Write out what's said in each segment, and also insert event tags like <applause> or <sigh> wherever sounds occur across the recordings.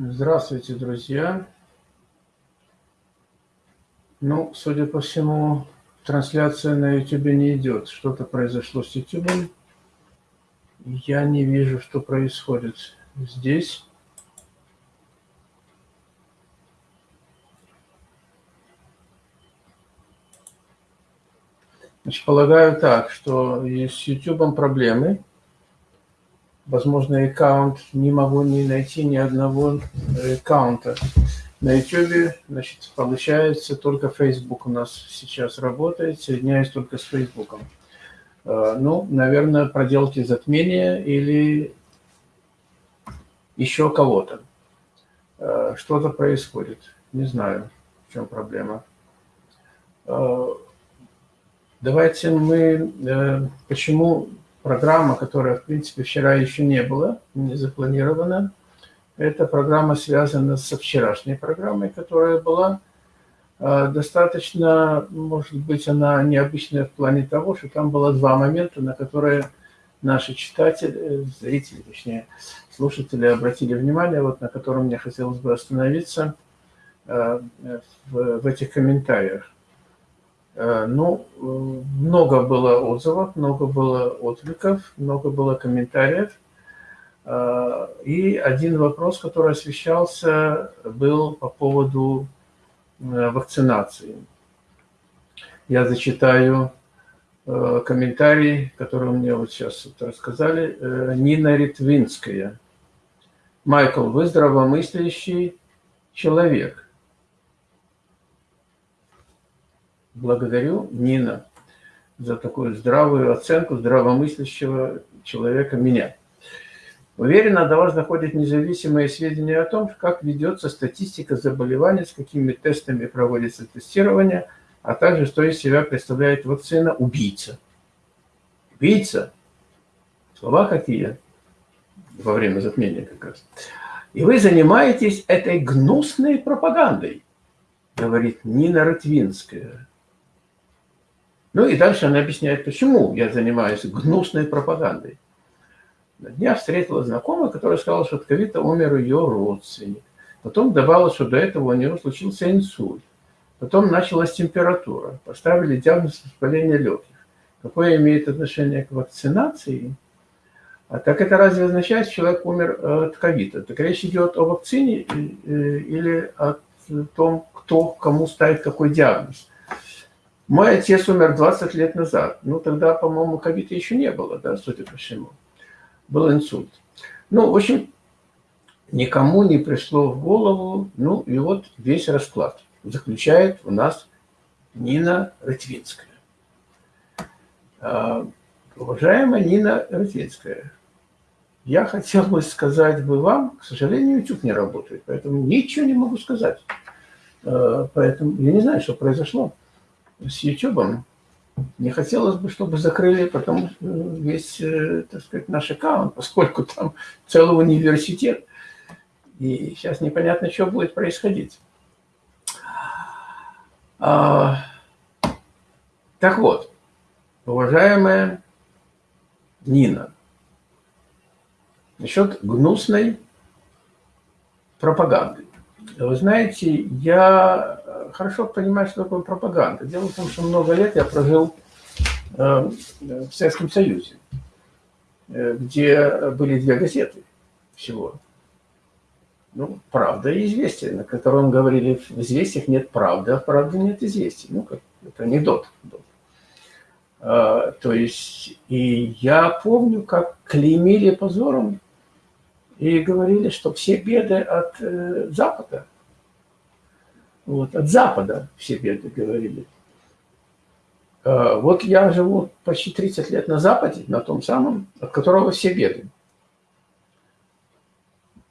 Здравствуйте, друзья. Ну, судя по всему, трансляция на YouTube не идет. Что-то произошло с YouTube. Я не вижу, что происходит здесь. Значит, полагаю так, что с YouTube проблемы возможно, аккаунт, не могу не найти ни одного аккаунта. На YouTube, значит, получается, только Facebook у нас сейчас работает, соединяюсь только с Facebook. Э, ну, наверное, проделки затмения или еще кого-то. Э, что-то происходит. Не знаю, в чем проблема. Э, давайте мы... Почему программа, которая, в принципе, вчера еще не была, не запланирована. Эта программа связана со вчерашней программой, которая была а, достаточно, может быть, она необычная в плане того, что там было два момента, на которые наши читатели, зрители, точнее, слушатели обратили внимание, вот на котором мне хотелось бы остановиться а, в, в этих комментариях. Э, ну, много было отзывов, много было откликов, много было комментариев. Э, и один вопрос, который освещался, был по поводу э, вакцинации. Я зачитаю комментарий, который мне вот сейчас рассказали. Нина Ритвинская. Майкл, вы здравомыслящий человек. Благодарю, Нина, за такую здравую оценку здравомыслящего человека меня. Уверенно до вас доходят независимые сведения о том, как ведется статистика заболеваний, с какими тестами проводится тестирование, а также что из себя представляет вакцина «убийца». Убийца? Слова какие? Во время затмения как раз. И вы занимаетесь этой гнусной пропагандой, говорит Нина Ротвинская. Ну и дальше она объясняет, почему я занимаюсь гнусной пропагандой. На днях встретила знакомая, которая сказала, что от ковида умер ее родственник. Потом добавила, что до этого у него случился инсульт. Потом началась температура. Поставили диагноз воспаления легких. Какое имеет отношение к вакцинации? А так это разве означает, что человек умер э, от ковида? Так речь идет о вакцине э, или о том, кто кому ставит какой диагноз? Мой отец умер 20 лет назад. Ну, тогда, по-моему, ковида еще не было, да, судя по всему. Был инсульт. Ну, в общем, никому не пришло в голову, ну, и вот весь расклад заключает у нас Нина Рытвинская. А, уважаемая Нина Рытвинская, я хотел бы сказать бы вам, к сожалению, YouTube не работает, поэтому ничего не могу сказать. А, поэтому я не знаю, что произошло с YouTube. Не хотелось бы, чтобы закрыли потом весь, э, так сказать, наш аккаунт, поскольку там целый университет. И сейчас непонятно, что будет происходить. А, так вот, уважаемая Нина, насчет гнусной пропаганды. Вы знаете, я хорошо понимаю, что такое пропаганда. Дело в том, что много лет я прожил э, в Советском Союзе, э, где были две газеты всего. Ну, «Правда» и «Известия», на котором говорили, в «Известиях» нет правды, а в «Правде» нет известий. Ну, как, это анекдот. А, то есть, и я помню, как клеймили позором и говорили, что все беды от э, Запада – вот, от Запада все беды говорили. А, вот я живу почти 30 лет на Западе, на том самом, от которого все беды.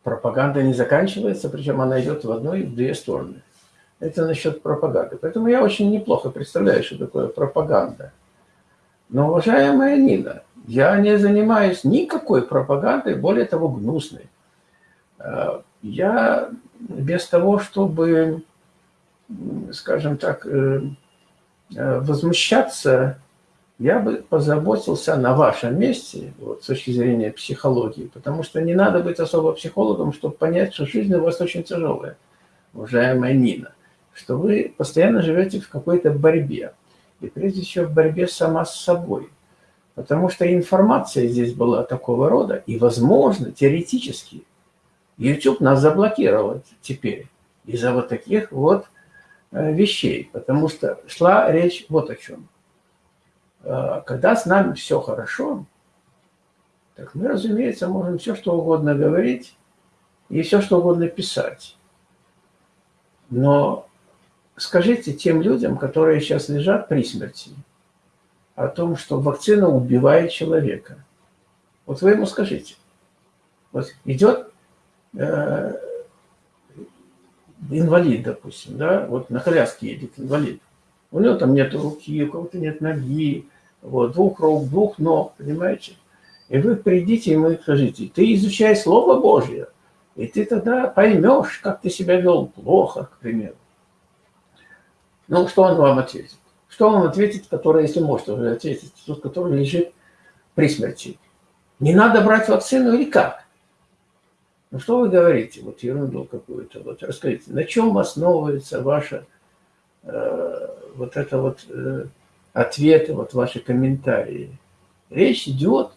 Пропаганда не заканчивается, причем она идет в одну и в две стороны. Это насчет пропаганды. Поэтому я очень неплохо представляю, что такое пропаганда. Но, уважаемая Нина, я не занимаюсь никакой пропагандой, более того, гнусной. А, я без того, чтобы скажем так, э, э, возмущаться я бы позаботился на вашем месте, вот, с точки зрения психологии, потому что не надо быть особо психологом, чтобы понять, что жизнь у вас очень тяжелая, уважаемая Нина, что вы постоянно живете в какой-то борьбе, и прежде всего в борьбе сама с собой, потому что информация здесь была такого рода, и, возможно, теоретически, YouTube нас заблокировал теперь из-за вот таких вот вещей, потому что шла речь вот о чем – Э, когда с нами все хорошо, так мы, разумеется, можем все, что угодно говорить и все, что угодно писать. Но скажите тем людям, которые сейчас лежат при смерти, о том, что вакцина убивает человека. Вот вы ему скажите. Вот идет э, инвалид, допустим, да, вот на коляске едет инвалид. У него там нет руки, у кого-то нет ноги, вот, двух рук, двух ног, понимаете? И вы придите ему и скажите, ты изучай Слово Божье, и ты тогда поймешь, как ты себя вел плохо, к примеру. Ну, что он вам ответит? Что он ответит, который, если может уже ответить, тот, который лежит при смерти? Не надо брать вакцину или как? Ну, что вы говорите? Вот ерунду какую-то. Вот расскажите, на чем основывается ваша э, вот это вот э, ответы, вот ваши комментарии. Речь идет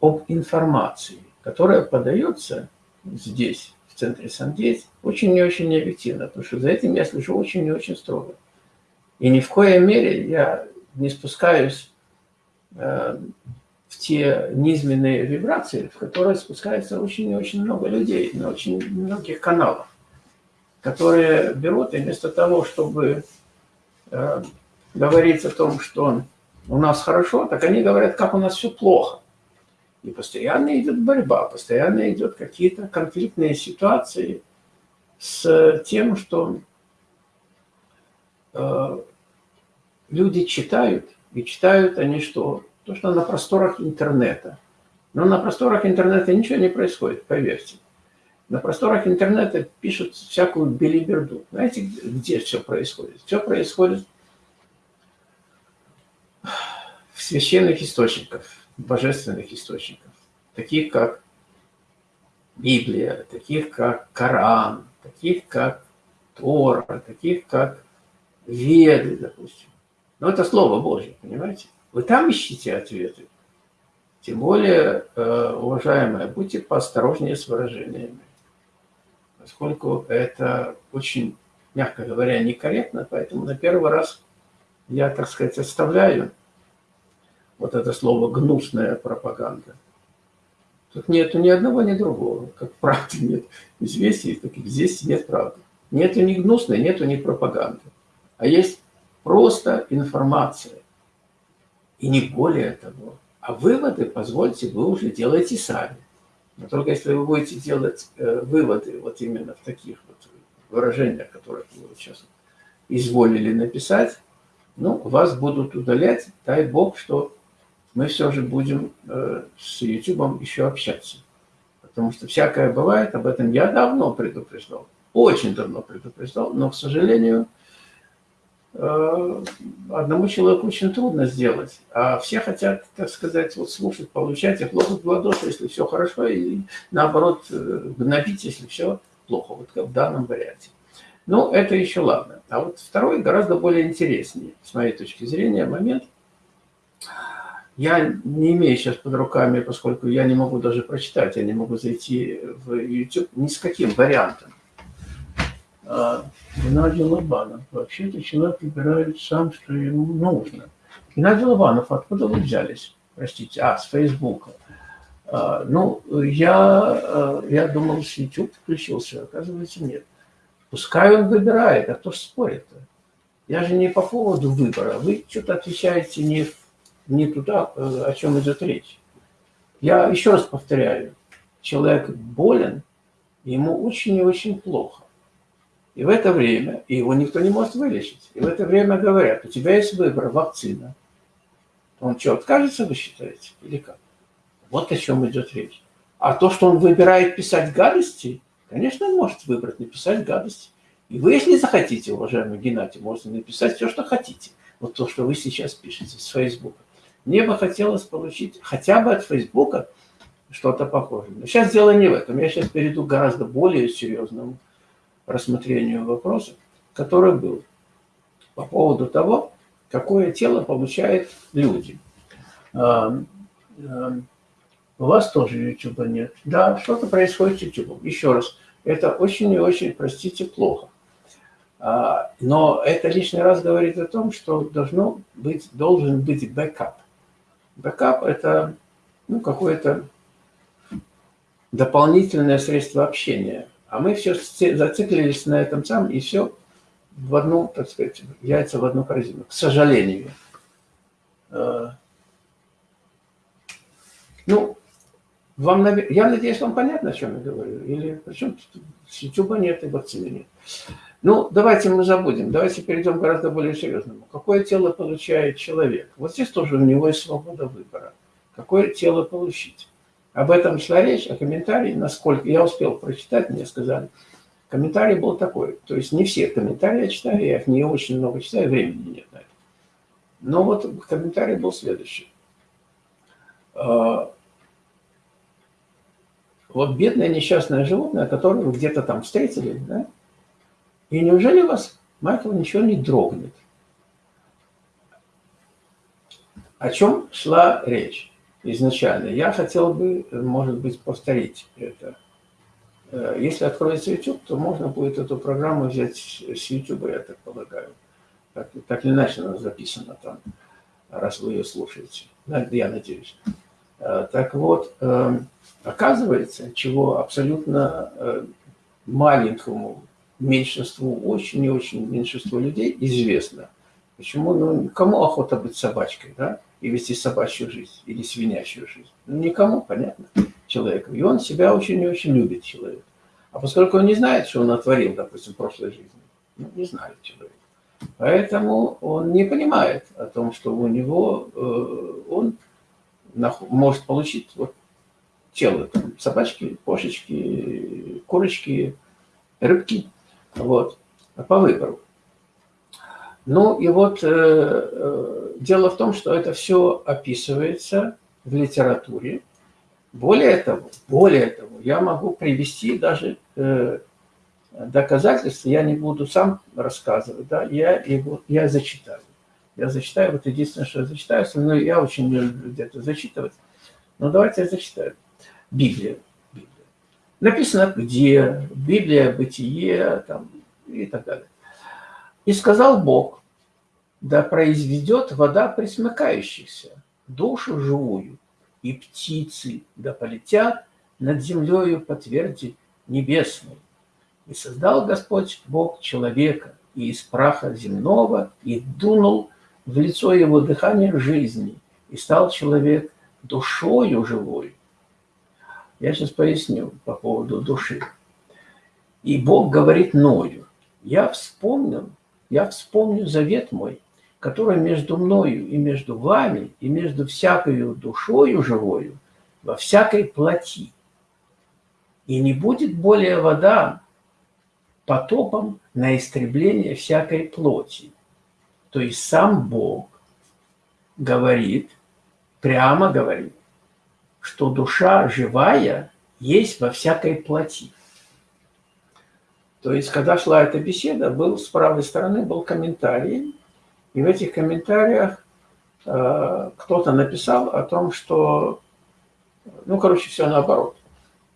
об информации, которая подается здесь, в центре Сандейть, очень и очень необъективно, потому что за этим я слежу очень и очень строго. И ни в коей мере я не спускаюсь э, в те низменные вибрации, в которые спускается очень и очень много людей на очень многих каналах, которые берут и вместо того, чтобы э, говорить о том, что у нас хорошо, так они говорят, как у нас все плохо. И постоянно идет борьба, постоянно идет какие-то конфликтные ситуации с тем, что э, люди читают, и читают они что? То, что на просторах интернета. Но на просторах интернета ничего не происходит, поверьте. На просторах интернета пишут всякую белиберду. Знаете, где все происходит? Все происходит священных источников, божественных источников, таких как Библия, таких как Коран, таких как Тора, таких как Веды, допустим. Но это Слово Божье, понимаете? Вы там ищите ответы. Тем более, э, уважаемые, будьте поосторожнее с выражениями, поскольку это очень, мягко говоря, некорректно, поэтому на первый раз я, так сказать, оставляю вот это слово «гнусная пропаганда». Тут нету ни одного, ни другого. Как правды нет известий, так и здесь нет правды. Нету ни гнусной, нету ни пропаганды. А есть просто информация. И не более того. А выводы, позвольте, вы уже делаете сами. Но только если вы будете делать э, выводы вот именно в таких вот выражениях, которые вы сейчас изволили написать, ну, вас будут удалять, дай бог, что мы все же будем э, с YouTube еще общаться. Потому что всякое бывает, об этом я давно предупреждал, очень давно предупреждал, но, к сожалению, одному человеку очень трудно сделать, а все хотят, так сказать, вот слушать, получать и хлопать в ладоши, если все хорошо, и наоборот э, гнобить, если все плохо, вот как в данном варианте. Ну, это еще ладно. А вот второй гораздо более интереснее, с моей точки зрения, момент – я не имею сейчас под руками, поскольку я не могу даже прочитать, я не могу зайти в YouTube ни с каким вариантом. А, Геннадий Лобанов. Вообще-то человек выбирает сам, что ему нужно. Геннадий Лобанов, откуда вы взялись? Простите, а, с Фейсбука. А, ну, я, а, я думал, с YouTube включился, оказывается, нет. Пускай он выбирает, а кто спорит-то? Я же не по поводу выбора. Вы что-то отвечаете не не туда, э, о чем идет речь. Я еще раз повторяю, человек болен, ему очень и очень плохо. И в это время, и его никто не может вылечить, и в это время говорят, у тебя есть выбор, вакцина. Он что, откажется, вы считаете, или как? Вот о чем идет речь. А то, что он выбирает писать гадости, конечно, он может выбрать написать гадости. И вы, если захотите, уважаемый Геннадий, можете написать все, что хотите. Вот то, что вы сейчас пишете с Фейсбука. Мне бы хотелось получить хотя бы от Фейсбука что-то похожее. Но сейчас дело не в этом. Я сейчас перейду к гораздо более серьезному рассмотрению вопроса, который был по поводу того, какое тело получают люди. У вас тоже YouTube нет. Да, что-то происходит с YouTube. Еще раз, это очень и очень, простите, плохо. А, но это лишний раз говорит о том, что должно быть, должен быть бэкап. Бэкап – это ну, какое-то дополнительное средство общения. А мы все зациклились на этом самом, и все в одну, так сказать, яйца в одну корзину. К сожалению. А, ну, вам, я надеюсь, вам понятно, о чем я говорю? Или причем с YouTube нет и вакцины нет. Ну, давайте мы забудем, давайте перейдем к гораздо более серьезному. Какое тело получает человек? Вот здесь тоже у него есть свобода выбора. Какое тело получить? Об этом шла речь, а комментарий, насколько я успел прочитать, мне сказали, комментарий был такой. То есть не все комментарии я читаю, я их не очень много читаю, времени нет на это. Но вот комментарий был следующий. А, вот бедное несчастное животное, которое вы где-то там встретили, да, и неужели вас, Майкл, ничего не дрогнет? О чем шла речь изначально? Я хотел бы, может быть, повторить это. Э, если откроется YouTube, то можно будет эту программу взять с YouTube, я так полагаю. Так, так или иначе она записана там, раз вы ее слушаете. Я надеюсь. Э, так вот, эм, оказывается, чего абсолютно э, маленькому меньшинству, очень и очень меньшинству людей известно. Почему? Ну, кому охота быть собачкой, да? И вести собачью жизнь или свинячью жизнь? Ну, никому, понятно, человеку. И он себя очень и очень любит, человек. А поскольку он не знает, что он натворил, допустим, в прошлой жизни, ну, не знает человек. Поэтому он не понимает о том, что у него, э, он может получить вот тело, там, собачки, кошечки, курочки, рыбки вот, по выбору. Ну и вот э, э, дело в том, что это все описывается в литературе. Более того, более того, я могу привести даже э, доказательства, я не буду сам рассказывать, да, я, его, я зачитаю. Я зачитаю, вот единственное, что я зачитаю, но я очень не люблю где-то зачитывать. Но давайте я зачитаю. Библия. Написано где, Библия, Бытие там, и так далее. И сказал Бог, да произведет вода присмыкающихся, душу живую, и птицы да полетят над землею по тверди небесной. И создал Господь Бог человека и из праха земного, и дунул в лицо его дыхание жизни, и стал человек душою живой, я сейчас поясню по поводу души. И Бог говорит Ною, я вспомнил, я вспомню завет мой, который между мною и между вами, и между всякою душою живою, во всякой плоти. И не будет более вода потопом на истребление всякой плоти. То есть сам Бог говорит, прямо говорит, что душа живая есть во всякой плоти. То есть, когда шла эта беседа, был с правой стороны был комментарий, и в этих комментариях э, кто-то написал о том, что, ну, короче, все наоборот,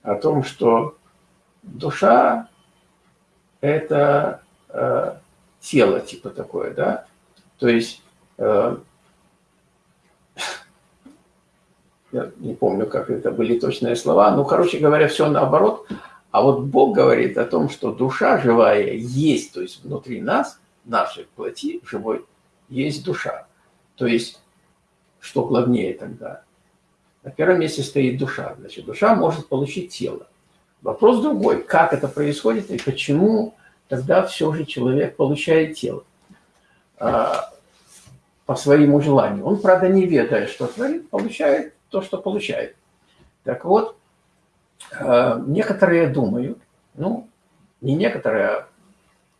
о том, что душа – это э, тело, типа такое, да, то есть э, я не помню, как это были точные слова, ну, короче говоря, все наоборот. А вот Бог говорит о том, что душа живая есть, то есть внутри нас, нашей плоти живой, есть душа. То есть, что главнее тогда? На первом месте стоит душа. Значит, душа может получить тело. Вопрос другой, как это происходит и почему тогда все же человек получает тело а, по своему желанию. Он, правда, не ведая, что творит, получает то, что получает. Так вот, э, некоторые думают, ну, не некоторые, а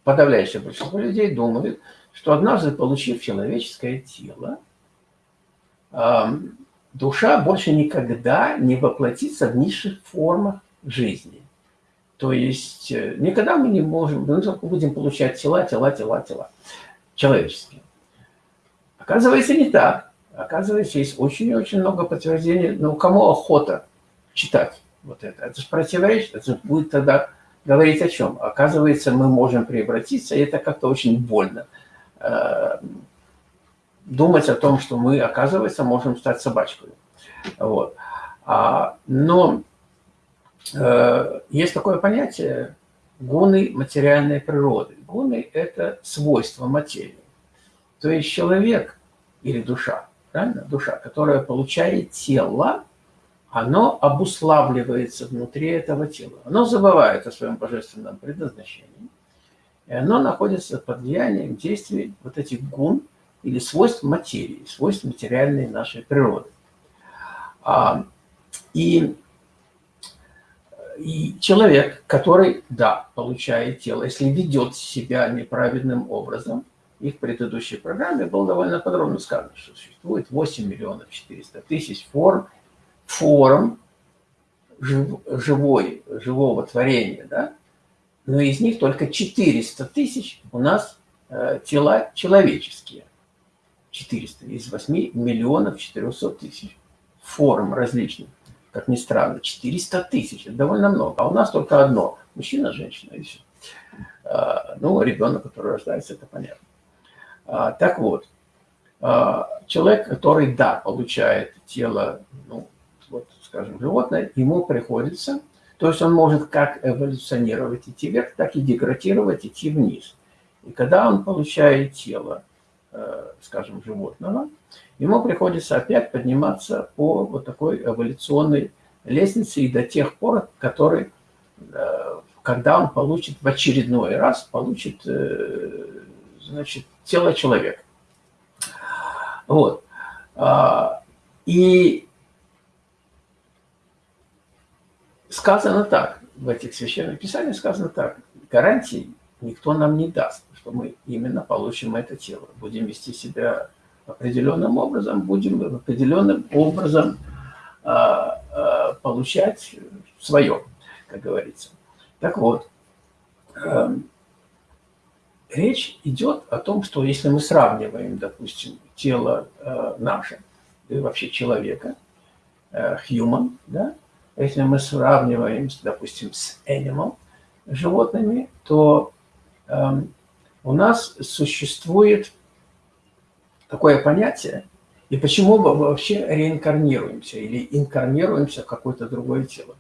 подавляющее большинство людей думают, что однажды получив человеческое тело, душа больше никогда не воплотится в низших формах жизни. То есть э, никогда мы не можем, мы будем получать тела, тела, тела, тела человеческие. Оказывается, не так. Оказывается, есть очень и очень много подтверждений. Но ну, кому охота читать вот это? Это же противоречит. Это будет тогда говорить о чем? Оказывается, мы можем превратиться, и это как-то очень больно. Э, думать о том, что мы, оказывается, можем стать собачкой. Вот. А, но э, есть такое понятие гуны материальной природы. Гуны – это свойства материи. То есть человек или душа, правильно? Душа, которая получает тело, оно обуславливается внутри этого тела. Оно забывает о своем божественном предназначении, и оно находится под влиянием действий вот этих гун или свойств материи, свойств материальной нашей природы. А, и, и человек, который, да, получает тело, если ведет себя неправедным образом, и в предыдущей программе было довольно подробно сказано, что существует 8 миллионов 400 тысяч форм форм жив, живой, живого творения, да? Но из них только 400 тысяч у нас э, тела человеческие. 400 из 8 миллионов 400 тысяч форм различных. Как ни странно, 400 тысяч, это довольно много. А у нас только одно. Мужчина, женщина и все. А, ну, ребенок, который рождается, это понятно. А, так вот, а, человек, который, да, получает тело, ну, вот, скажем, животное, ему приходится, то есть он может как эволюционировать, идти вверх, так и деградировать, идти вниз. И когда он получает тело, э, скажем, животного, ему приходится опять подниматься по вот такой эволюционной лестнице и до тех пор, который, э, когда он получит в очередной раз, получит, э, значит, тело человека. Вот. А, и сказано так, в этих священных писаниях сказано так, гарантий никто нам не даст, что мы именно получим это тело. Будем вести себя определенным образом, будем определенным образом а, а, получать свое, как говорится. Так вот, а, речь идет о том, что если мы сравниваем, допустим, тело а, наше, и вообще человека, а, human, да, если мы сравниваем, допустим, с animal животными, то э, у нас существует такое понятие, и почему мы вообще реинкарнируемся или инкарнируемся в какое-то другое тело.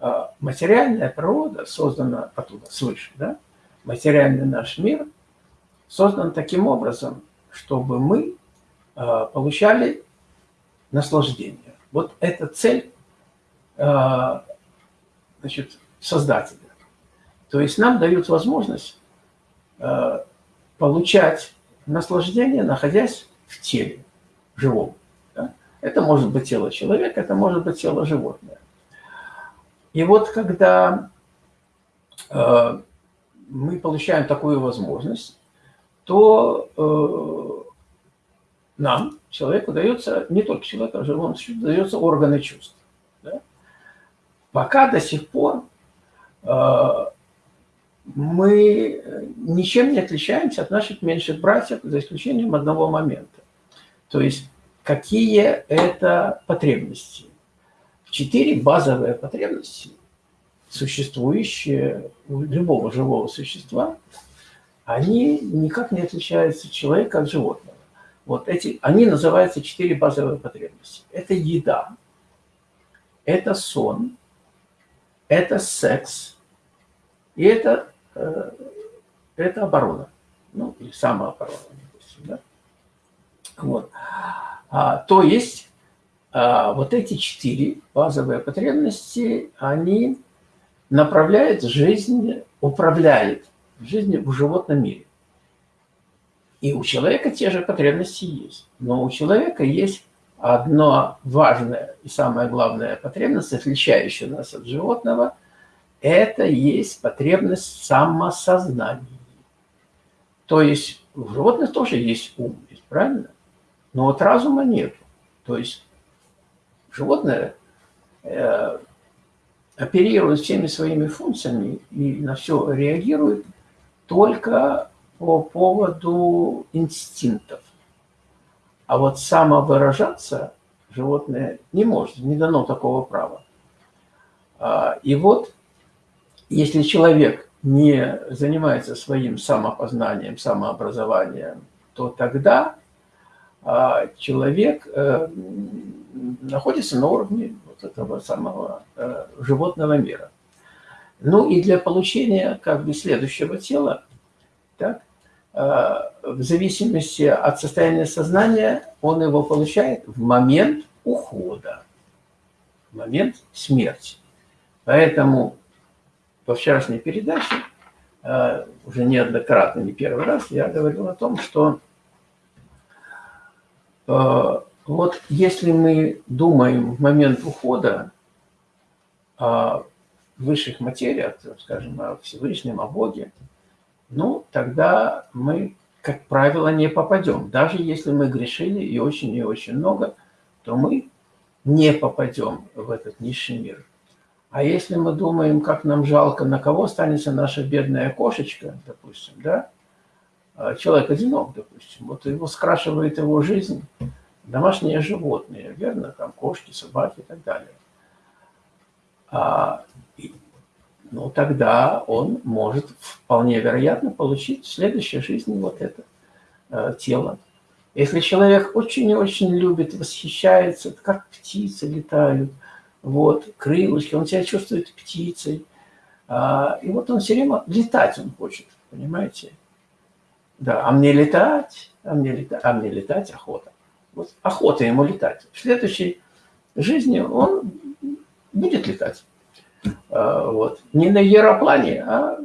Э, материальная природа создана оттуда, свыше, да? материальный наш мир создан таким образом, чтобы мы э, получали наслаждение. Вот эта цель значит, создателя. То есть нам дают возможность э, получать наслаждение, находясь в теле живом. Да? Это может быть тело человека, это может быть тело животное. И вот когда э, мы получаем такую возможность, то э, нам, человеку, дается, не только человеку, а живому существу, дается органы чувств. Пока до сих пор э, мы ничем не отличаемся от наших меньших братьев, за исключением одного момента. То есть, какие это потребности? Четыре базовые потребности, существующие у любого живого существа, они никак не отличаются от человека от животного. Вот эти, они называются четыре базовые потребности. Это еда, это сон, это секс, и это, э, это оборона, ну, или самооборона, допустим, да? Вот. А, то есть а, вот эти четыре базовые потребности, они направляют жизнь, управляют жизнью в животном мире. И у человека те же потребности есть. Но у человека есть одно важное и самое главное потребность, отличающая нас от животного, это есть потребность самосознания. То есть у животных тоже есть ум, правильно? Но вот разума нет. То есть животное э, оперирует всеми своими функциями и на все реагирует только по поводу инстинктов. А вот самовыражаться животное не может, не дано такого права. А, и вот, если человек не занимается своим самопознанием, самообразованием, то тогда а, человек э, находится на уровне вот этого самого э, животного мира. Ну и для получения как бы следующего тела, так, в зависимости от состояния сознания, он его получает в момент ухода, в момент смерти. Поэтому во вчерашней передаче, э, уже неоднократно, не первый раз, я говорил о том, что э, вот если мы думаем в момент ухода о высших материях, скажем, о Всевышнем, о Боге, ну, тогда мы, как правило, не попадем. Даже если мы грешили и очень и очень много, то мы не попадем в этот низший мир. А если мы думаем, как нам жалко, на кого останется наша бедная кошечка, допустим, да, а человек одинок, допустим, вот его скрашивает его жизнь, домашние животные, верно, там кошки, собаки и так далее. А, ну, тогда он может вполне вероятно получить в следующей жизни вот это э, тело. Если человек очень и очень любит, восхищается, как птицы летают – вот, крылышки, он себя чувствует птицей. А, и вот он все время летать он хочет, понимаете? Да, а мне летать, а мне летать, а мне летать охота. Вот охота ему летать. В следующей жизни он будет летать. А, вот. Не на аэроплане, а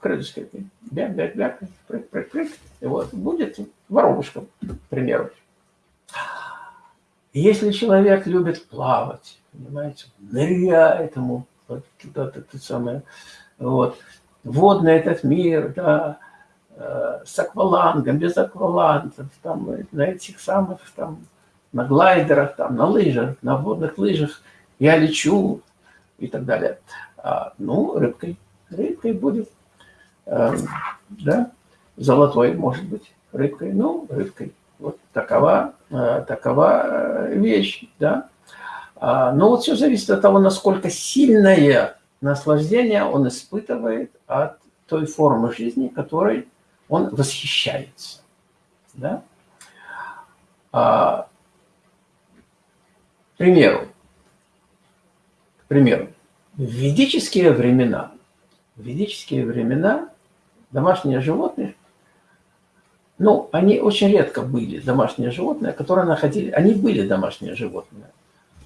крылышками. Бяк-бяк-бяк, прыг-прыг-прыг. Вот. Будет воробушком, к примеру. Если человек любит плавать, понимаете, ныряет ему вот туда-то, то самое, вот, водный этот мир, да, э, с аквалангом, без аквалангов, там, на этих самых, там, на глайдерах, там, на лыжах, на водных лыжах, я лечу и так далее. А, ну, рыбкой, рыбкой будет, э, да, золотой, может быть, рыбкой, ну, рыбкой. Вот такова, э, такова э, вещь, да. А, но вот все зависит от того, насколько сильное наслаждение он испытывает от той формы жизни, которой он восхищается. Да? А, к примеру, к примеру, в ведические времена, в ведические времена домашние животные ну, они очень редко были домашние животные, которые находили... Они были домашние животные,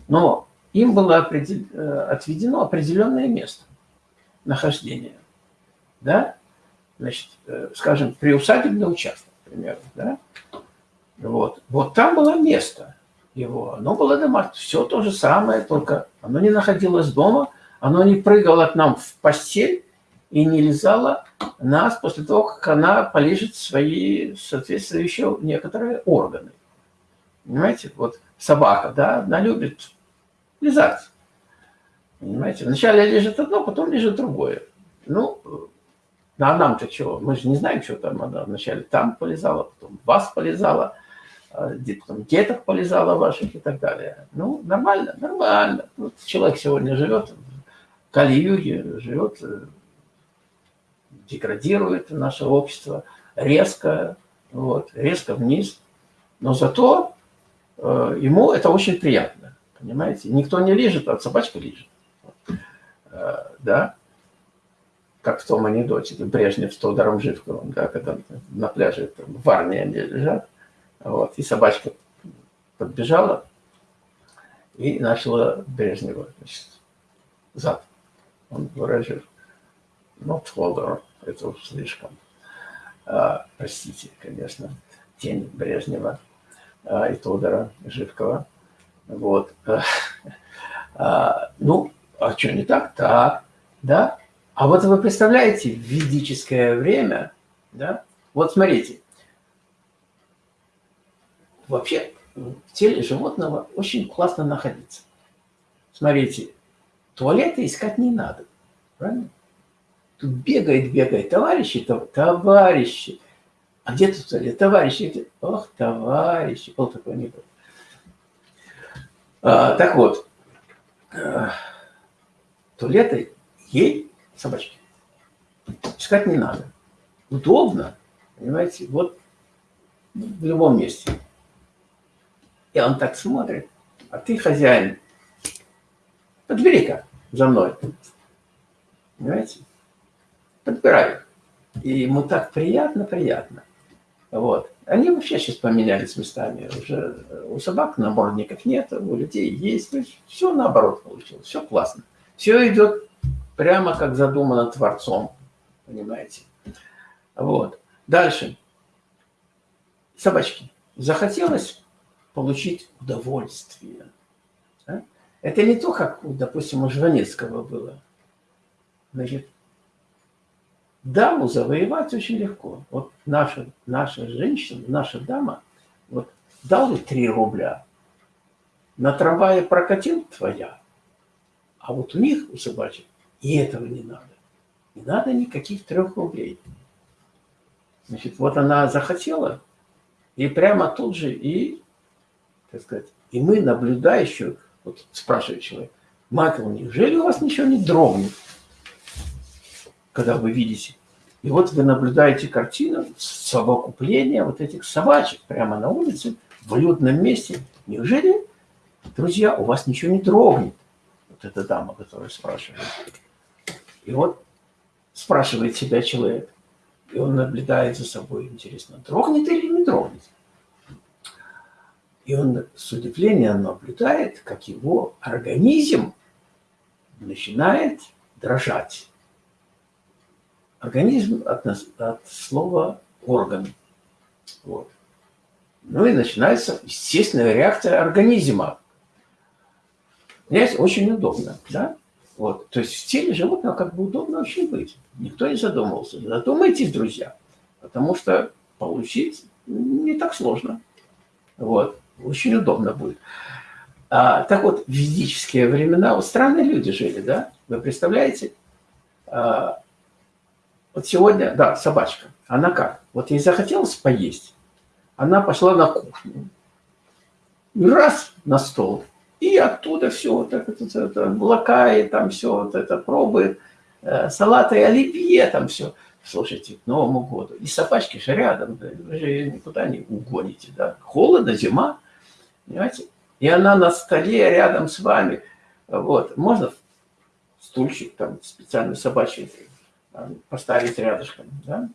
но им было определ... Э, отведено определенное место нахождения. Да? Значит, э, скажем, приусадебный участок, к примеру. Да? Вот. вот там было место его. Оно было домашнее. Все то же самое, только оно не находилось дома, оно не прыгало к нам в постель, и не лизала нас после того, как она полежит свои соответствующие некоторые органы. Понимаете, вот собака, да, она любит лизать. Понимаете, вначале лежит одно, потом лежит другое. Ну, а нам-то чего? Мы же не знаем, что там она вначале там полезала, потом вас полезала, потом деток полезала ваших и так далее. Ну, нормально, нормально. Вот человек сегодня живет в Кали-Юге, живет деградирует наше общество резко, вот, резко вниз. Но зато э, ему это очень приятно, понимаете? Никто не лежит, а собачка лежит. Э, да? Как в том анекдоте, Брежнев с Тодором Живковым, да, когда на пляже там, в Армии они лежат, вот, и собачка подбежала и начала Брежнева, значит, зад. Он выражил, not Тодор, это уж слишком. А, простите, конечно, тень Брежнева а, и Тодора Живкова. Вот. <laughs> А, ну, а что не так? Так, да. А вот вы представляете, в ведическое время, да, вот смотрите, вообще в теле животного очень классно находиться. Смотрите, туалета искать не надо, правильно? Тут бегает, бегает, товарищи, товарищи. А где тут туалет? Товарищи, ох, товарищи. Был такой анекдот. А, так вот, а, туалеты ей собачки. Искать не надо. Удобно, понимаете, вот в любом месте. И он так смотрит, а ты хозяин. Подбери-ка за мной. Понимаете? Подбирай. И ему так приятно, приятно. Вот. Они вообще сейчас поменялись местами. Уже у собак наборников нет, у людей есть все наоборот получилось. Все классно. Все идет прямо как задумано Творцом. Понимаете? Вот. Дальше. Собачки. Захотелось получить удовольствие. Да? Это не то, как, допустим, у Жванецкого было. Значит, даму завоевать очень легко. Вот наша, наша женщина, наша дама, вот дал ей 3 рубля, на трамвае прокатил твоя, а вот у них, у собачек, и этого не надо. Не надо никаких трех рублей. Значит, вот она захотела, и прямо тут же, и, так сказать, и мы, наблюдающие, вот спрашивает человек, Майкл, неужели у вас ничего не дрогнет? когда вы видите. И вот вы наблюдаете картину совокупления вот этих собачек прямо на улице, в людном месте. Неужели, друзья, у вас ничего не дрогнет? Вот эта дама, которая спрашивает. И вот спрашивает себя человек, и он наблюдает за собой, интересно, дрогнет или не дрогнет. И он с удивлением наблюдает, как его организм начинает дрожать. Организм от, от слова орган. Вот. Ну и начинается естественная реакция организма. Понимаете, очень удобно, да? Вот. То есть в теле животного как бы удобно очень быть. Никто не задумывался. Задумайтесь, друзья, потому что получить не так сложно. Вот. Очень удобно будет. А, так вот, в ведические времена вот странные люди жили, да? Вы представляете? А, вот сегодня, да, собачка. Она как? Вот ей захотелось поесть. Она пошла на кухню. Раз на стол. И оттуда все вот это, это, это и там все вот это пробует. Э, салаты оливье там все. Слушайте, к Новому году. И собачки же рядом. Да, вы же никуда не угоните. Да? Холодно, зима. Понимаете? И она на столе рядом с вами. Вот. Можно стульчик там специальный собачий поставить рядышком, да?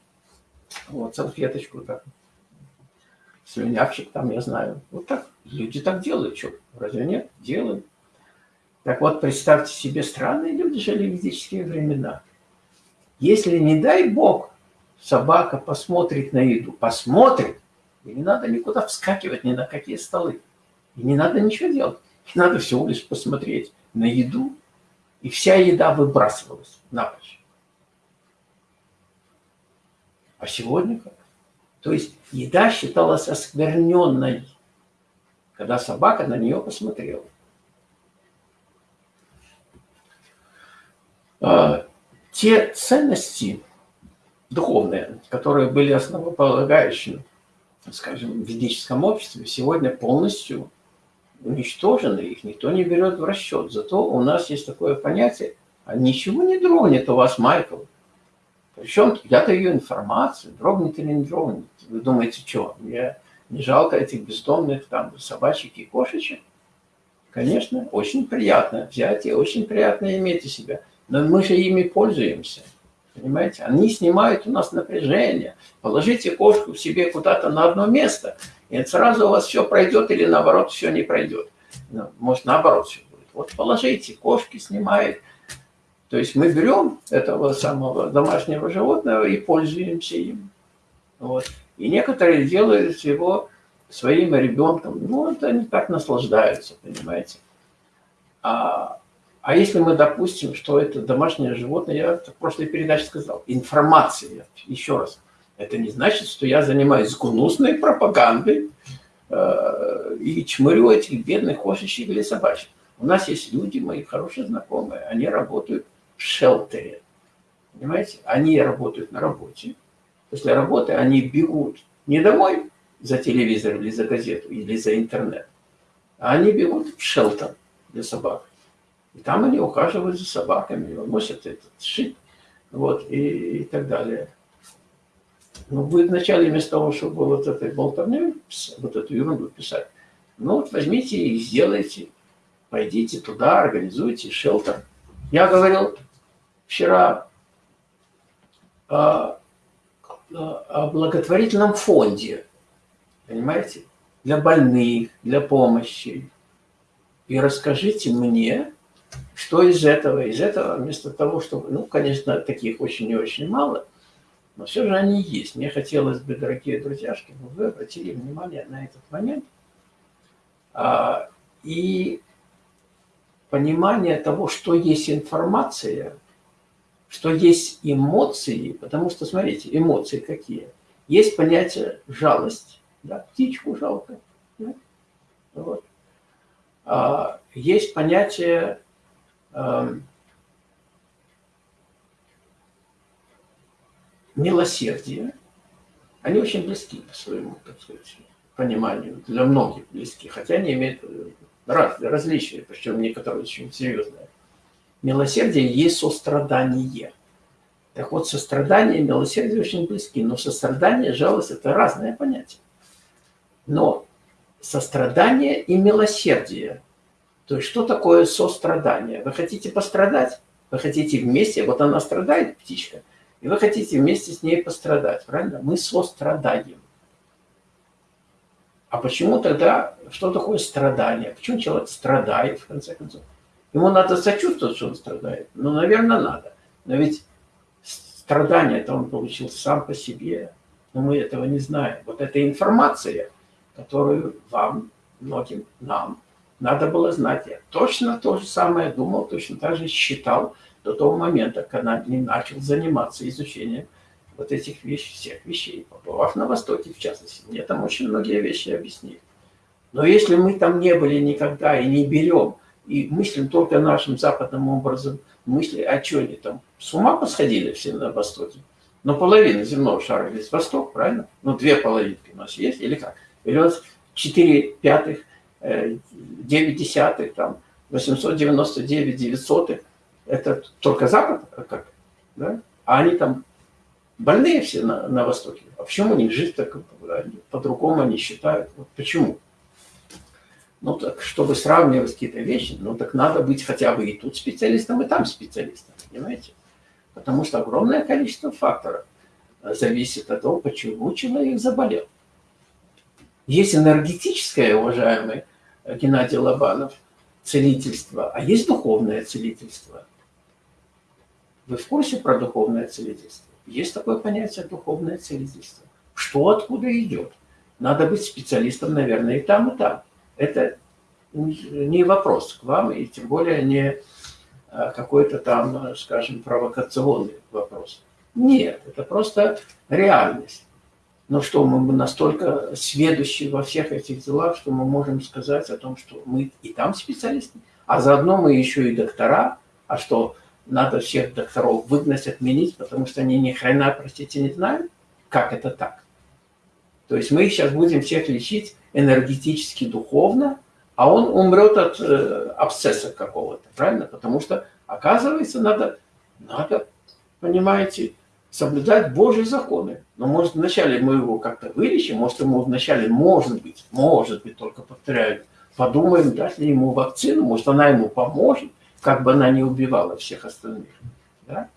Вот, салфеточку так. Слюнявчик там, я знаю. Вот так. Люди так делают, что? Разве нет? Делают. Так вот, представьте себе, странные люди жили в ведические времена. Если, не дай бог, собака посмотрит на еду, посмотрит, и не надо никуда вскакивать, ни на какие столы. И не надо ничего делать. И надо всего лишь посмотреть на еду, и вся еда выбрасывалась напрочь. А сегодня как? То есть еда считалась оскверненной, когда собака на нее посмотрела. А, те ценности духовные, которые были основополагающими, скажем, в ведическом обществе, сегодня полностью уничтожены, их никто не берет в расчет. Зато у нас есть такое понятие, а ничего не дрогнет у вас, Майкл. Причем я даю информацию, дрогнет или не дрогнет. Вы думаете, что, мне не жалко этих бездомных там собачек и кошечек? Конечно, очень приятно взять и очень приятно иметь у себя. Но мы же ими пользуемся. Понимаете? Они снимают у нас напряжение. Положите кошку себе куда-то на одно место, и сразу у вас все пройдет или наоборот все не пройдет. Ну, может наоборот все будет. Вот положите, кошки снимают то есть мы берем этого самого домашнего животного и пользуемся им. Вот. И некоторые делают его своим ребенком. Ну, вот они так наслаждаются, понимаете. А, а если мы допустим, что это домашнее животное, я в прошлой передаче сказал, информация, еще раз, это не значит, что я занимаюсь гнусной пропагандой, э, и чмырю этих бедных кошечек или собачек. У нас есть люди, мои хорошие знакомые, они работают в шелтере. Понимаете? Они работают на работе. После работы они бегут не домой за телевизор или за газету, или за интернет, а они бегут в шелтер для собак. И там они ухаживают за собаками, носят этот шип, вот, и, и так далее. Ну, вы вначале вместо того, чтобы вот этой болтовней, вот эту ерунду писать, ну вот возьмите и сделайте, пойдите туда, организуйте шелтер. Я говорил вчера о, о благотворительном фонде, понимаете, для больных, для помощи. И расскажите мне, что из этого? Из этого, вместо того, чтобы... Ну, конечно, таких очень и очень мало, но все же они есть. Мне хотелось бы, дорогие друзья, чтобы вы обратили внимание на этот момент. А, и понимание того, что есть информация, что есть эмоции, потому что, смотрите, эмоции какие? Есть понятие жалость, да, птичку жалко. Да? Вот. А, есть понятие Эм, милосердие, они очень близки по своему, так сказать, пониманию, для многих близки, хотя они имеют э, раз, различия, причем некоторые очень серьезные. Милосердие есть сострадание. Так вот, сострадание и милосердие очень близки, но сострадание, жалость – это разные понятия. Но сострадание и милосердие то есть что такое сострадание? Вы хотите пострадать? Вы хотите вместе, вот она страдает, птичка, и вы хотите вместе с ней пострадать, правильно? Мы сострадаем. А почему тогда, что такое страдание? Почему человек страдает, в конце концов? Ему надо сочувствовать, что он страдает. Ну, наверное, надо. Но ведь страдание это он получил сам по себе. Но мы этого не знаем. Вот эта информация, которую вам, многим, нам надо было знать. Я точно то же самое думал, точно так же считал до того момента, когда не начал заниматься изучением вот этих вещей, всех вещей, побывав на Востоке в частности. Мне там очень многие вещи объяснили. Но если мы там не были никогда и не берем, и мыслим только нашим западным образом, мысли, а что они там, с ума посходили все на Востоке? Но половина земного шара весь Восток, правильно? Ну, две половинки у нас есть, или как? Или вот четыре пятых 9 десятых, там, 899 девятьсотых, это только Запад, а как? Да? А они там больные все на, на Востоке. А почему у них жизнь так по-другому они считают? Вот почему? Ну так, чтобы сравнивать какие-то вещи, ну так надо быть хотя бы и тут специалистом, и там специалистом, понимаете? Потому что огромное количество факторов зависит от того, почему человек заболел. Есть энергетическое, уважаемые, Геннадий Лобанов, целительство, а есть духовное целительство. Вы в курсе про духовное целительство? Есть такое понятие духовное целительство. Что откуда идет? Надо быть специалистом, наверное, и там, и там. Это не вопрос к вам, и тем более не а, какой-то там, скажем, провокационный вопрос. Нет, это просто реальность. Но что, мы настолько сведущие во всех этих делах, что мы можем сказать о том, что мы и там специалисты, а заодно мы еще и доктора, а что надо всех докторов выгнать, отменить, потому что они ни хрена, простите, не знают, как это так. То есть мы сейчас будем всех лечить энергетически, духовно, а он умрет от э, абсцесса какого-то, правильно? Потому что, оказывается, надо, надо, понимаете, соблюдать Божьи законы. Но может вначале мы его как-то вылечим, может ему вначале, может быть, может быть, только повторяю, подумаем, дать ли ему вакцину, может она ему поможет, как бы она не убивала всех остальных. Да?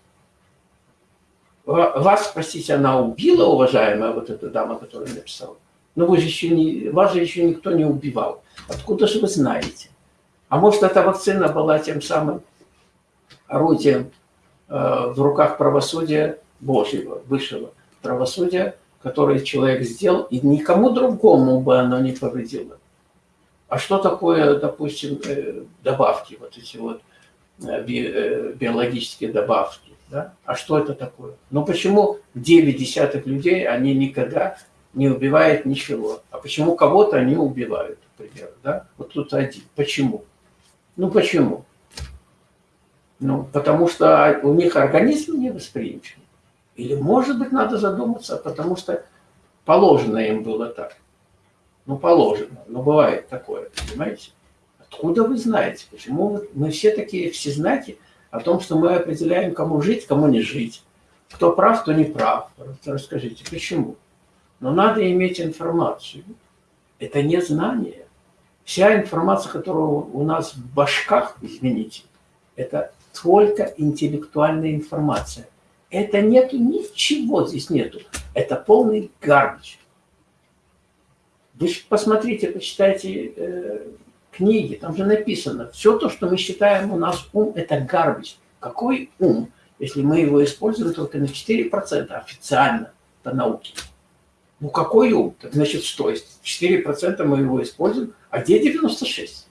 Вас, простите, она убила, уважаемая вот эта дама, которая написала? Но вы же еще не, вас же еще никто не убивал. Откуда же вы знаете? А может, эта вакцина была тем самым орудием э, в руках правосудия Божьего, высшего правосудия, которое человек сделал, и никому другому бы оно не повредило. А что такое, допустим, э, добавки, вот эти вот э, э, биологические добавки? Да? А что это такое? Ну почему 9 десятых людей, они никогда не убивает ничего. А почему кого-то они убивают, например, да? Вот тут один. Почему? Ну почему? Ну, потому что у них организм не восприимчив. Или, может быть, надо задуматься, потому что положено им было так. Ну, положено. Но бывает такое, понимаете? Откуда вы знаете? Почему мы все такие все знаки о том, что мы определяем, кому жить, кому не жить? Кто прав, кто не прав. Расскажите, почему? Но надо иметь информацию. Это не знание. Вся информация, которая у нас в башках, извините, это только интеллектуальная информация. Это нету, ничего здесь нету. Это полный гарбич. Вы посмотрите, почитайте э, книги, там же написано, все то, что мы считаем у нас ум, это гарбич. Какой ум, если мы его используем только на 4% официально по науке? Ну какой ум? Так значит что? 4% мы его используем, а где 96?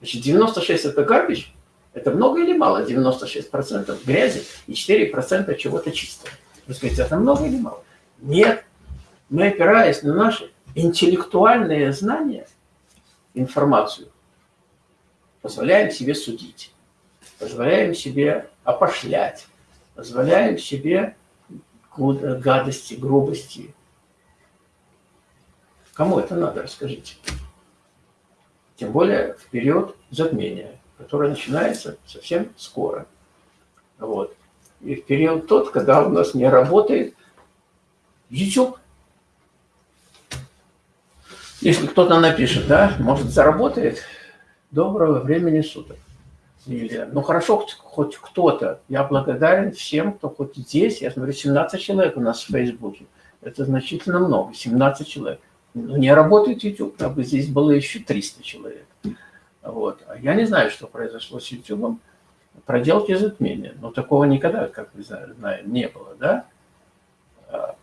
Значит, 96 это гарбич? Это много или мало? 96% грязи и 4% чего-то чистого. Вы скажете, это много или мало? Нет. Мы, опираясь на наши интеллектуальные знания, информацию, позволяем себе судить, позволяем себе опошлять, позволяем себе гадости, грубости. Кому это надо, расскажите. Тем более в период затмения которая начинается совсем скоро. Вот. И в период тот, когда у нас не работает YouTube. Если кто-то напишет, да, может, заработает, доброго времени суток. Или, ну хорошо, хоть кто-то. Я благодарен всем, кто хоть здесь. Я смотрю, 17 человек у нас в Фейсбуке. Это значительно много, 17 человек. Ну, не работает YouTube, а бы здесь было еще 300 человек. Вот. А я не знаю, что произошло с YouTube. Проделки затмения. Но такого никогда, как вы знаете, не было, да? А,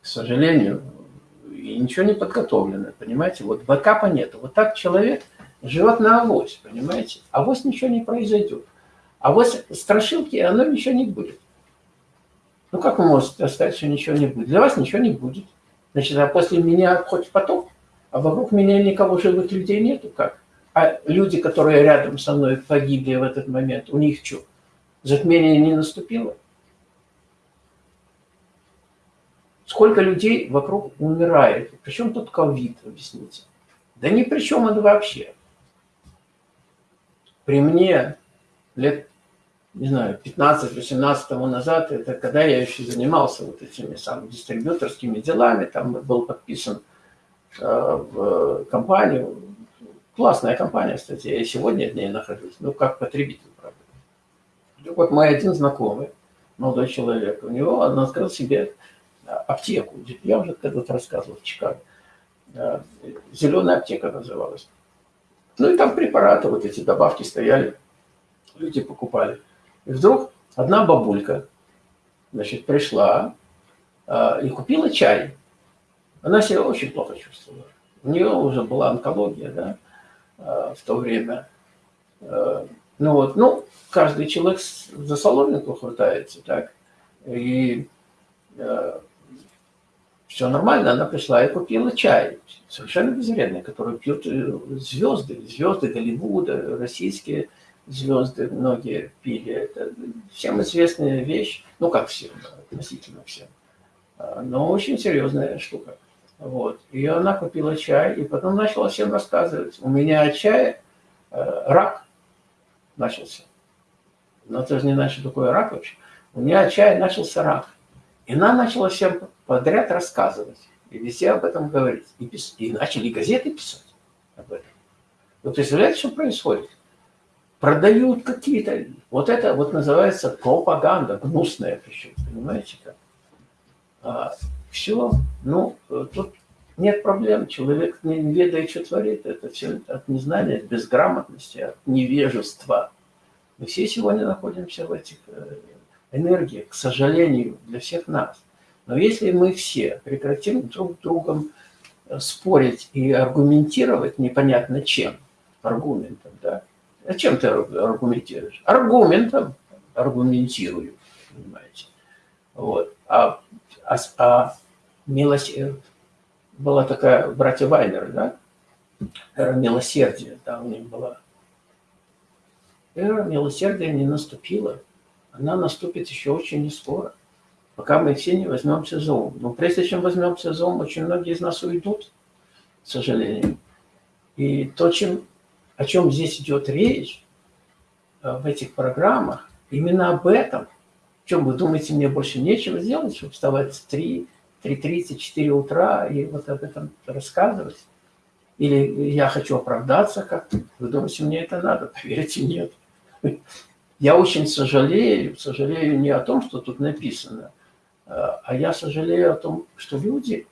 к сожалению, и ничего не подготовлено, понимаете? Вот бэкапа нет. Вот так человек живет на авось, понимаете? Авось ничего не произойдет. Авось страшилки, оно ничего не будет. Ну как вы можете сказать, что ничего не будет? Для вас ничего не будет. Значит, а после меня хоть поток, а вокруг меня никого живых людей нету, как? А люди, которые рядом со мной погибли в этот момент, у них что, затмение не наступило? Сколько людей вокруг умирает? Причем тут ковид, объясните? Да ни при чем он вообще. При мне лет, не знаю, 15-18 тому назад, это когда я еще занимался вот этими самыми дистрибьюторскими делами, там был подписан э, в компанию, Классная компания, кстати, я сегодня в ней нахожусь, ну, как потребитель, правда. Вот мой один знакомый, молодой человек, у него он открыл себе аптеку. Я уже когда-то рассказывал в Чикаго. А, Зеленая аптека называлась. Ну и там препараты, вот эти добавки стояли, люди покупали. И вдруг одна бабулька, значит, пришла э, и купила чай. Она себя очень плохо чувствовала. У нее уже была онкология, да. Э, в то время. Э, ну вот, ну, каждый человек за соломинку хватается, так, и э, все нормально, она пришла и купила чай, совершенно безвредный, который пьют звезды, звезды Голливуда, российские звезды многие пили. Это всем известная вещь, ну как всем, относительно всем, но очень серьезная штука. Вот. И она купила чай, и потом начала всем рассказывать. У меня от чая э, рак начался. Но это же не значит, такое рак вообще. У меня от чая начался рак. И она начала всем подряд рассказывать. И везде об этом говорить. И, пис... и начали газеты писать об этом. Вы представляете, что происходит? Продают какие-то... Вот это вот называется пропаганда, гнусная причем, понимаете как? Все, ну, э, тут нет проблем, человек не ведает, что творит, это все от незнания, от безграмотности, от невежества. Мы все сегодня находимся в этих э, энергиях, к сожалению, для всех нас. Но если мы все прекратим друг с другом э, спорить и аргументировать непонятно чем, аргументом, да, а чем ты аргументируешь? Аргументом аргументирую, понимаете. Вот. А, а, а милосердие. Была такая братья Вайнер, да? Эра милосердия, да, у них была. Эра милосердия не наступила. Она наступит еще очень не скоро, пока мы все не возьмемся за ум. Но прежде чем возьмемся за ум, очень многие из нас уйдут, к сожалению. И то, чем, о чем здесь идет речь э, в этих программах, именно об этом. Чем вы думаете, мне больше нечего сделать, чтобы вставать в 3, 3.30, 4 утра и вот об этом рассказывать? Или я хочу оправдаться как-то? Вы думаете, мне это надо? <laughs> Поверьте, нет. Я очень сожалею, сожалею не о том, что тут написано, а я сожалею о том, что люди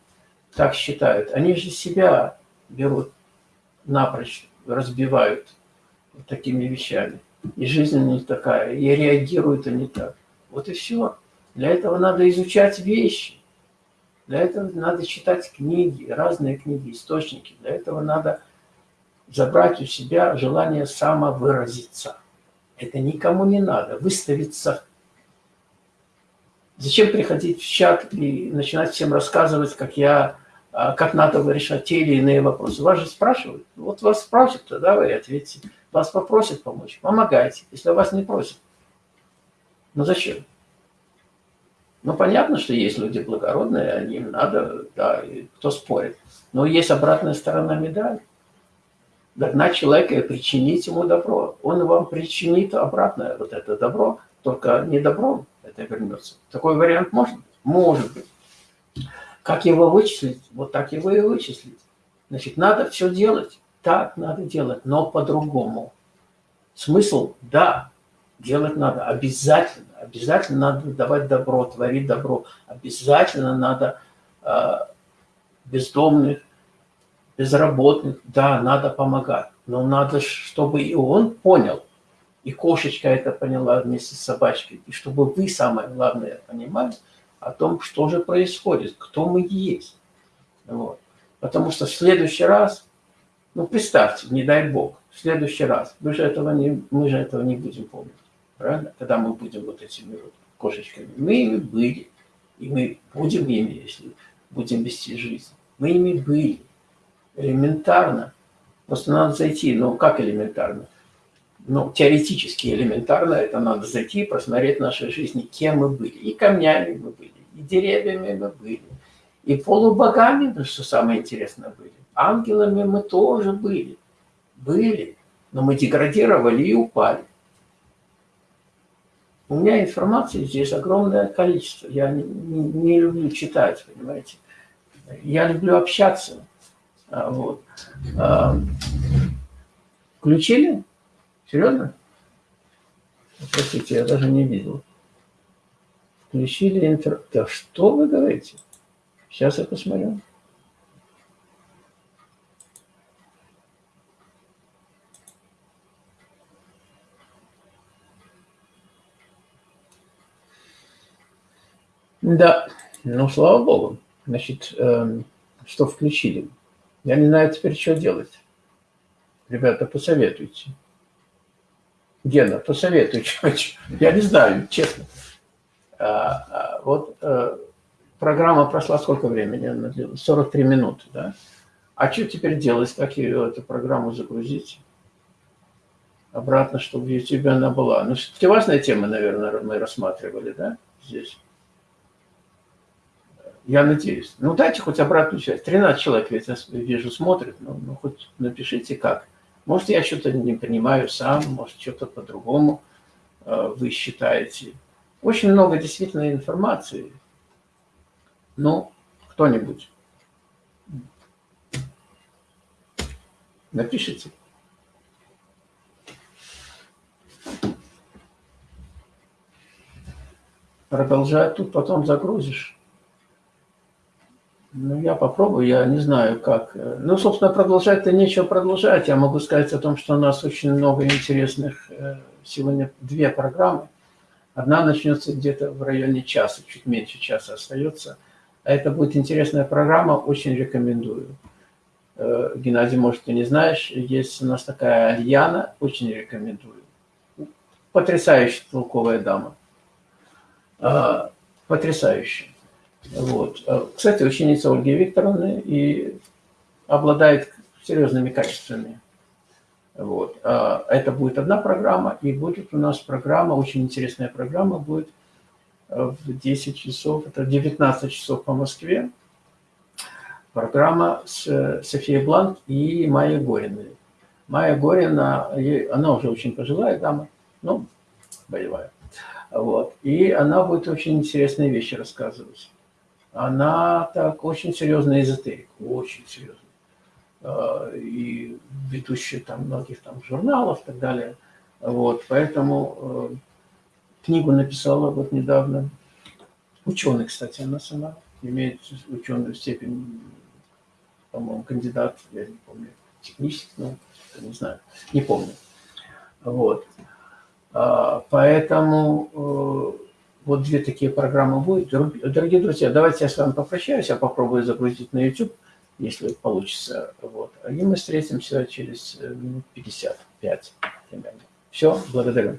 так считают. Они же себя берут напрочь, разбивают такими вещами. И жизнь не такая, и реагируют они так. Вот и все. Для этого надо изучать вещи. Для этого надо читать книги, разные книги, источники. Для этого надо забрать у себя желание самовыразиться. Это никому не надо. Выставиться. Зачем приходить в чат и начинать всем рассказывать, как я, а, как надо решать те или иные вопросы? Вас же спрашивают. Вот вас спросят, тогда вы ответите. Вас попросят помочь, помогайте. Если вас не просят, ну зачем? Ну, понятно, что есть люди благородные, им надо, да, кто спорит. Но есть обратная сторона медали. Догнать человека и причинить ему добро. Он вам причинит обратное вот это добро, только не добром это вернется. Такой вариант может быть? Может быть. Как его вычислить? Вот так его и вычислить. Значит, надо все делать. Так надо делать, но по-другому. Смысл, да, делать надо обязательно. Обязательно надо давать добро, творить добро. Обязательно надо э, бездомных, безработных, да, надо помогать. Но надо, чтобы и он понял, и кошечка это поняла вместе с собачкой, и чтобы вы, самое главное, понимали о том, что же происходит, кто мы есть. Вот. Потому что в следующий раз, ну представьте, не дай бог, в следующий раз, мы же этого не, мы же этого не будем помнить правильно? Когда мы будем вот этими вот кошечками. Мы ими были, и мы будем ими, если будем вести жизнь. Мы ими были. Элементарно. Просто надо зайти, ну как элементарно? Ну, теоретически элементарно это надо зайти и посмотреть нашей жизни, кем мы были. И камнями мы были, и деревьями мы были, и полубогами, ну, что самое интересное, были. Ангелами мы тоже были. Были. Но мы деградировали и упали. У меня информации здесь огромное количество. Я не, не, люблю читать, понимаете. Я люблю общаться. А, вот. А, включили? Серьезно? Простите, я даже не видел. Включили интер... Да что вы говорите? Сейчас я посмотрю. Да, ну, слава богу. Значит, э, что включили? Я не знаю теперь, что делать. Ребята, посоветуйте. Гена, посоветуй. <laughs> Я не знаю, честно. А, а, вот а, программа прошла сколько времени? 43 минуты, да? А что теперь делать? Как ее, эту программу загрузить? Обратно, чтобы в YouTube она была. Ну, все-таки важная тема, наверное, мы рассматривали, да, здесь. Я надеюсь. Ну, дайте хоть обратную связь. 13 человек, ведь я вижу, смотрит. Ну, ну, хоть напишите как. Может, я что-то не понимаю сам, может, что-то по-другому э, вы считаете. Очень много действительно информации. Ну, кто-нибудь напишите. Продолжай, тут потом загрузишь. Ну, я попробую, я не знаю как. Ну, собственно, продолжать-то нечего продолжать. Я могу сказать о том, что у нас очень много интересных, э, сегодня две программы. Одна начнется где-то в районе часа, чуть меньше часа остается. А это будет интересная программа, очень рекомендую. Э, Геннадий, может, ты не знаешь, есть у нас такая Альяна, очень рекомендую. Потрясающая толковая дама. А, потрясающая. Вот. А, кстати, ученица Ольги Викторовны и обладает серьезными качествами. Вот. А, это будет одна программа, и будет у нас программа, очень интересная программа, будет в 10 часов, это 19 часов по Москве, программа с Софией Бланк и Майей Гориной. Майя Горина, она уже очень пожилая дама, ну, боевая. Вот. И она будет очень интересные вещи рассказывать. Она так очень серьезный эзотерик, очень серьезный. А, и ведущая там многих там журналов и так далее. Вот. Поэтому э, книгу написала вот недавно. Ученый, кстати, она сама имеет ученую степень, по-моему, кандидат, я не помню, технический, ну, не знаю, не помню. Вот. А, поэтому э, вот две такие программы будет. Дорогие друзья, давайте я с вами попрощаюсь, я попробую загрузить на YouTube, если получится. Вот. И мы встретимся через э, минут 55 примерно. Все, благодарю.